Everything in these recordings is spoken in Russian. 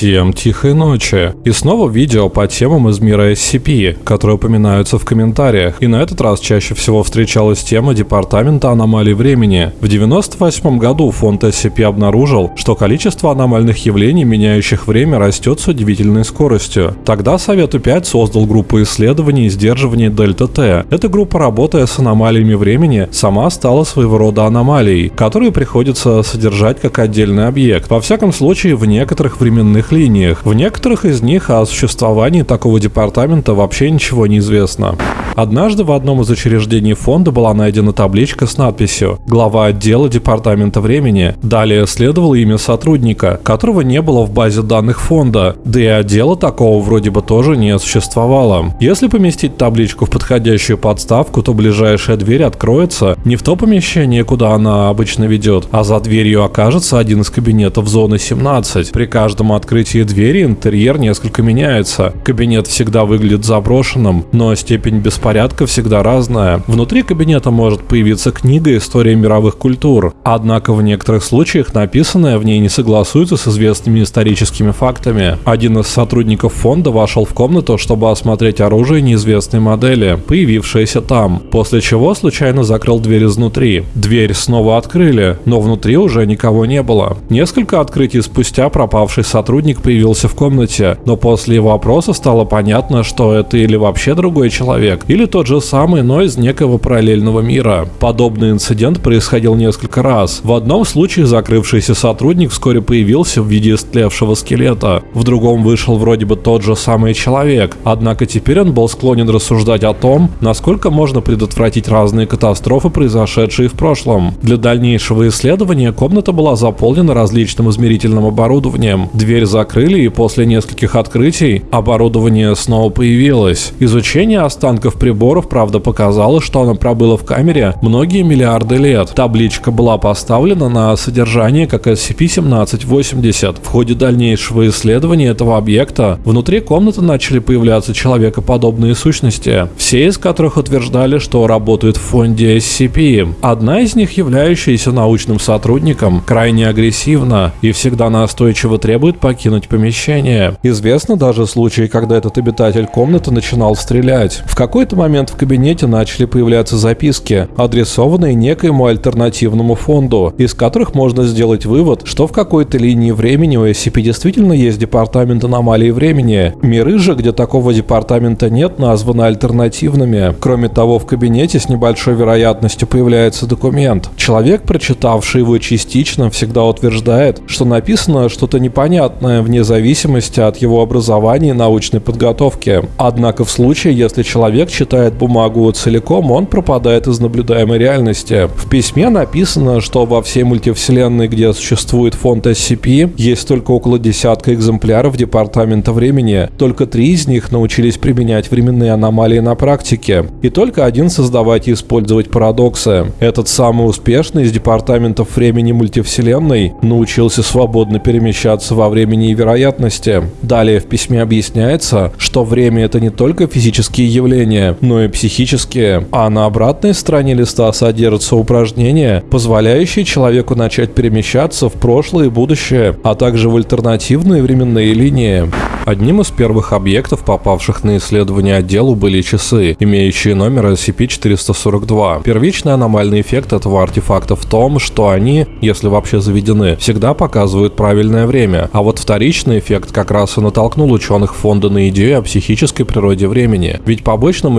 Всем тихой ночи. И снова видео по темам из мира SCP, которые упоминаются в комментариях. И на этот раз чаще всего встречалась тема Департамента аномалий времени. В 98 году фонд SCP обнаружил, что количество аномальных явлений, меняющих время, растет с удивительной скоростью. Тогда Совету 5 создал группу исследований и сдерживания Дельта Т. Эта группа, работая с аномалиями времени, сама стала своего рода аномалией, которые приходится содержать как отдельный объект. Во всяком случае, в некоторых временных линиях. В некоторых из них о существовании такого департамента вообще ничего не известно. Однажды в одном из учреждений фонда была найдена табличка с надписью «Глава отдела Департамента времени». Далее следовало имя сотрудника, которого не было в базе данных фонда, да и отдела такого вроде бы тоже не существовало. Если поместить табличку в подходящую подставку, то ближайшая дверь откроется не в то помещение, куда она обычно ведет, а за дверью окажется один из кабинетов зоны 17. При каждом открытии двери интерьер несколько меняется. Кабинет всегда выглядит заброшенным, но степень беспорядка всегда разная. Внутри кабинета может появиться книга «История мировых культур», однако в некоторых случаях написанное в ней не согласуется с известными историческими фактами. Один из сотрудников фонда вошел в комнату, чтобы осмотреть оружие неизвестной модели, появившееся там, после чего случайно закрыл дверь изнутри. Дверь снова открыли, но внутри уже никого не было. Несколько открытий спустя пропавший сотрудник появился в комнате, но после его опроса стало понятно, что это или вообще другой человек, или тот же самый, но из некого параллельного мира. Подобный инцидент происходил несколько раз. В одном случае закрывшийся сотрудник вскоре появился в виде истлевшего скелета, в другом вышел вроде бы тот же самый человек, однако теперь он был склонен рассуждать о том, насколько можно предотвратить разные катастрофы, произошедшие в прошлом. Для дальнейшего исследования комната была заполнена различным измерительным оборудованием. Дверь закрыли и после нескольких открытий оборудование снова появилось. Изучение останков приборов, правда, показало, что оно пробыло в камере многие миллиарды лет. Табличка была поставлена на содержание как SCP-1780. В ходе дальнейшего исследования этого объекта внутри комнаты начали появляться человекоподобные сущности, все из которых утверждали, что работают в фонде SCP. Одна из них, являющаяся научным сотрудником, крайне агрессивна и всегда настойчиво требует покинуть помещение. Известно даже случаи, когда этот обитатель комнаты начинал стрелять. В какой-то момент в кабинете начали появляться записки, адресованные некоему альтернативному фонду, из которых можно сделать вывод, что в какой-то линии времени у SCP действительно есть департамент аномалии времени. Миры же, где такого департамента нет, названы альтернативными. Кроме того, в кабинете с небольшой вероятностью появляется документ. Человек, прочитавший его частично, всегда утверждает, что написано что-то непонятное вне зависимости от его образования и научной подготовки. Однако в случае, если человек читает бумагу целиком, он пропадает из наблюдаемой реальности. В письме написано, что во всей мультивселенной, где существует фонд SCP, есть только около десятка экземпляров Департамента времени. Только три из них научились применять временные аномалии на практике. И только один создавать и использовать парадоксы. Этот самый успешный из департаментов времени мультивселенной научился свободно перемещаться во времени и вероятности. Далее в письме объясняется, что время это не только физические явления, но и психические. А на обратной стороне листа содержатся упражнения, позволяющие человеку начать перемещаться в прошлое и будущее, а также в альтернативные временные линии. Одним из первых объектов, попавших на исследование отделу, были часы, имеющие номер SCP-442. Первичный аномальный эффект этого артефакта в том, что они, если вообще заведены, всегда показывают правильное время, а вот вторичный эффект как раз и натолкнул ученых фонда на идею о психической природе времени. Ведь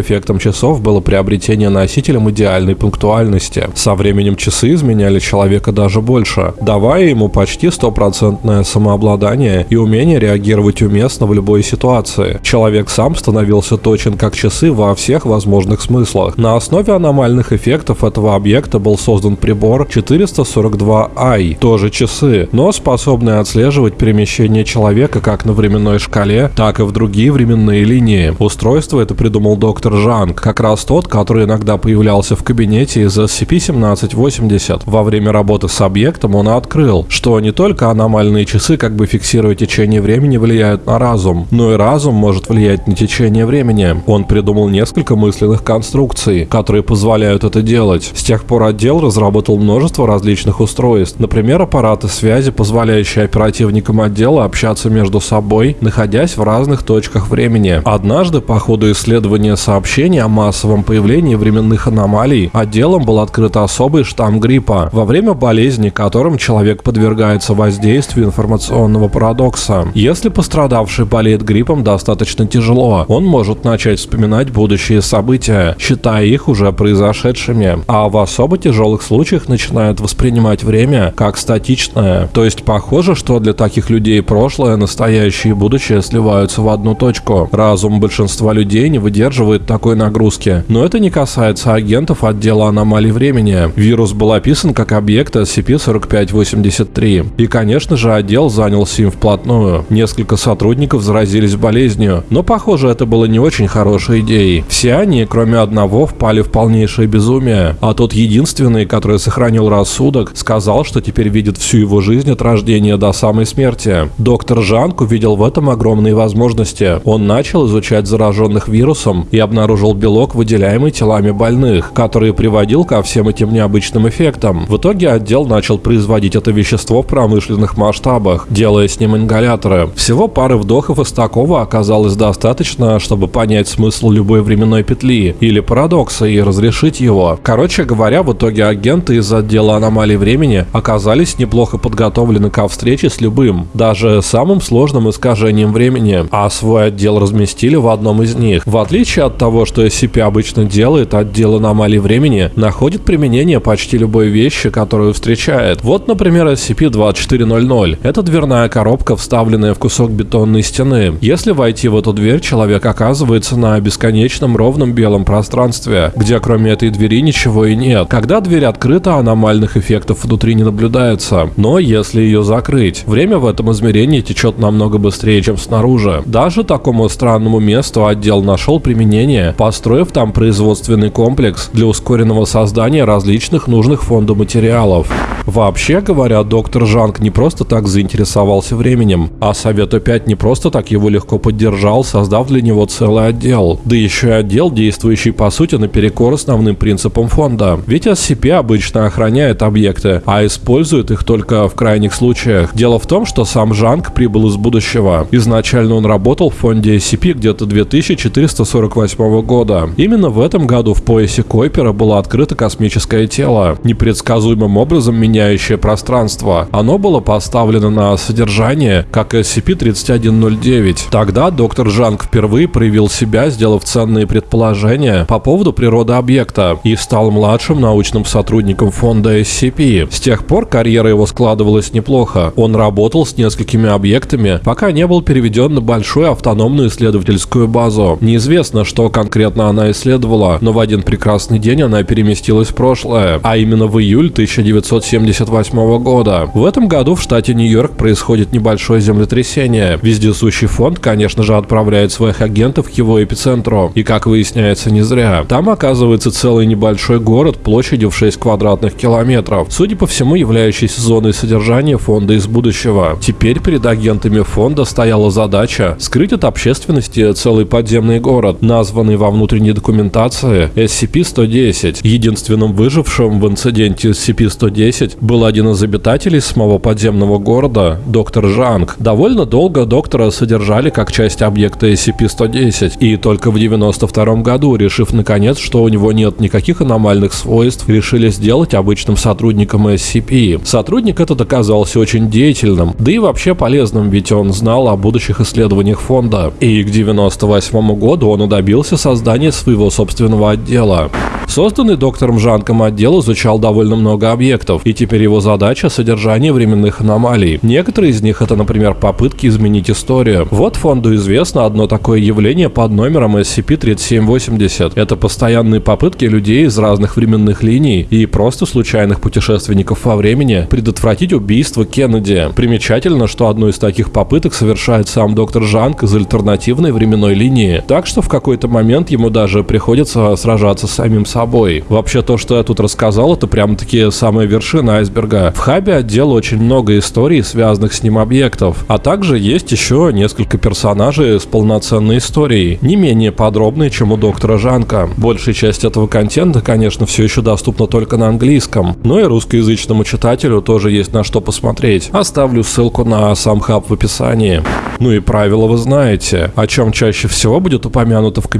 эффектом часов было приобретение носителем идеальной пунктуальности. Со временем часы изменяли человека даже больше, давая ему почти стопроцентное самообладание и умение реагировать уместно в любой ситуации. Человек сам становился точен как часы во всех возможных смыслах. На основе аномальных эффектов этого объекта был создан прибор 442i, тоже часы, но способный отслеживать перемещение человека как на временной шкале, так и в другие временные линии. Устройство это придумал доктор Жанг, как раз тот, который иногда появлялся в кабинете из SCP-1780. Во время работы с объектом он открыл, что не только аномальные часы как бы фиксируя течение времени влияют на разум, но и разум может влиять на течение времени. Он придумал несколько мысленных конструкций, которые позволяют это делать. С тех пор отдел разработал множество различных устройств, например, аппараты связи, позволяющие оперативникам отдела общаться между собой, находясь в разных точках времени. Однажды, по ходу исследования сообщений о массовом появлении временных аномалий, отделом был открыт особый штамм гриппа, во время болезни которым человек подвергается воздействию информационного парадокса. Если пострадавший болеет гриппом достаточно тяжело, он может начать вспоминать будущие события, считая их уже произошедшими, а в особо тяжелых случаях начинает воспринимать время как статичное. То есть похоже, что для таких людей прошлое, настоящее и будущее сливаются в одну точку. Разум большинства людей не выдерживает такой нагрузки. Но это не касается агентов отдела аномалий времени. Вирус был описан как объект SCP-4583. И, конечно же, отдел занялся им вплотную. Несколько сотрудников заразились болезнью, но, похоже, это было не очень хорошей идеей. Все они, кроме одного, впали в полнейшее безумие, а тот единственный, который сохранил рассудок, сказал, что теперь видит всю его жизнь от рождения до самой смерти. Доктор Жанк увидел в этом огромные возможности. Он начал изучать зараженных вирусом и обнаружил белок, выделяемый телами больных, который приводил ко всем этим необычным эффектам. В итоге отдел начал производить это вещество в промышленных масштабах, делая с ним ингаляторы. Всего пары вдохов из такого оказалось достаточно, чтобы понять смысл любой временной петли или парадокса и разрешить его. Короче говоря, в итоге агенты из отдела аномалий времени оказались неплохо подготовлены ко встрече с любым, даже самым сложным искажением времени, а свой отдел разместили в одном из них. В отличие от того, что SCP обычно делает, отдел аномалий времени находит применение почти любой вещи, которую встречает. Вот, например, SCP-2400. Это дверная коробка, вставленная в кусок бетонной стены. Если войти в эту дверь, человек оказывается на бесконечном ровном белом пространстве, где кроме этой двери ничего и нет. Когда дверь открыта, аномальных эффектов внутри не наблюдается. Но если ее закрыть, время в этом измерении течет намного быстрее, чем снаружи. Даже такому странному месту отдел нашел применение, построив там производственный комплекс для ускоренного создания различных нужных фонду материалов. Вообще говоря, доктор Жанг не просто так заинтересовался временем, а Совет 5 не просто так его легко поддержал, создав для него целый отдел. Да еще и отдел, действующий по сути наперекор основным принципам фонда. Ведь SCP обычно охраняет объекты, а использует их только в крайних случаях. Дело в том, что сам Жанг прибыл из будущего. Изначально он работал в фонде SCP где-то 2448 года. Именно в этом году в поясе Койпера было открыто космическое тело, непредсказуемым образом меняющее пространство. Оно было поставлено на содержание как SCP-3109. Тогда доктор Жанг впервые проявил себя, сделав ценные предположения по поводу природы объекта и стал младшим научным сотрудником фонда SCP. С тех пор карьера его складывалась неплохо. Он работал с несколькими объектами, пока не был переведен на большую автономную исследовательскую базу. Неизвестно, что конкретно она исследовала, но в один прекрасный день она переместилась в прошлое, а именно в июль 1978 года. В этом году в штате Нью-Йорк происходит небольшое землетрясение. Вездесущий фонд, конечно же, отправляет своих агентов к его эпицентру. И, как выясняется, не зря. Там оказывается целый небольшой город площадью в 6 квадратных километров, судя по всему являющийся зоной содержания фонда из будущего. Теперь перед агентами фонда стояла задача скрыть от общественности целый подземный город, названный во внутренней документации SCP-110. Единственным выжившим в инциденте SCP-110 был один из обитателей самого подземного города, доктор Жанг. Довольно долго доктора содержали как часть объекта SCP-110, и только в 92 году, решив наконец, что у него нет никаких аномальных свойств, решили сделать обычным сотрудником SCP. Сотрудник этот оказался очень деятельным, да и вообще полезным, ведь он знал о будущих исследованиях фонда. И к 98 году он и добился создания своего собственного отдела. Созданный доктором Жанком отдел изучал довольно много объектов, и теперь его задача – содержание временных аномалий. Некоторые из них – это, например, попытки изменить историю. Вот фонду известно одно такое явление под номером SCP-3780. Это постоянные попытки людей из разных временных линий и просто случайных путешественников во времени предотвратить убийство Кеннеди. Примечательно, что одну из таких попыток совершает сам доктор Жанк из альтернативной временной линии, так что в какой-то момент ему даже приходится сражаться с самим собой. Вообще то, что я тут рассказал, это прям такие самые вершины айсберга. В хабе отдел очень много историй, связанных с ним объектов, а также есть еще несколько персонажей с полноценной историей, не менее подробные, чем у доктора Жанка. Большая часть этого контента, конечно, все еще доступна только на английском, но и русскоязычному читателю тоже есть на что посмотреть. Оставлю ссылку на сам хаб в описании. Ну и правила вы знаете, о чем чаще всего будет упомянуто в комментариях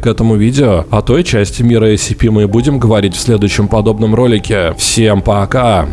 к этому видео. О той части мира SCP мы будем говорить в следующем подобном ролике. Всем пока!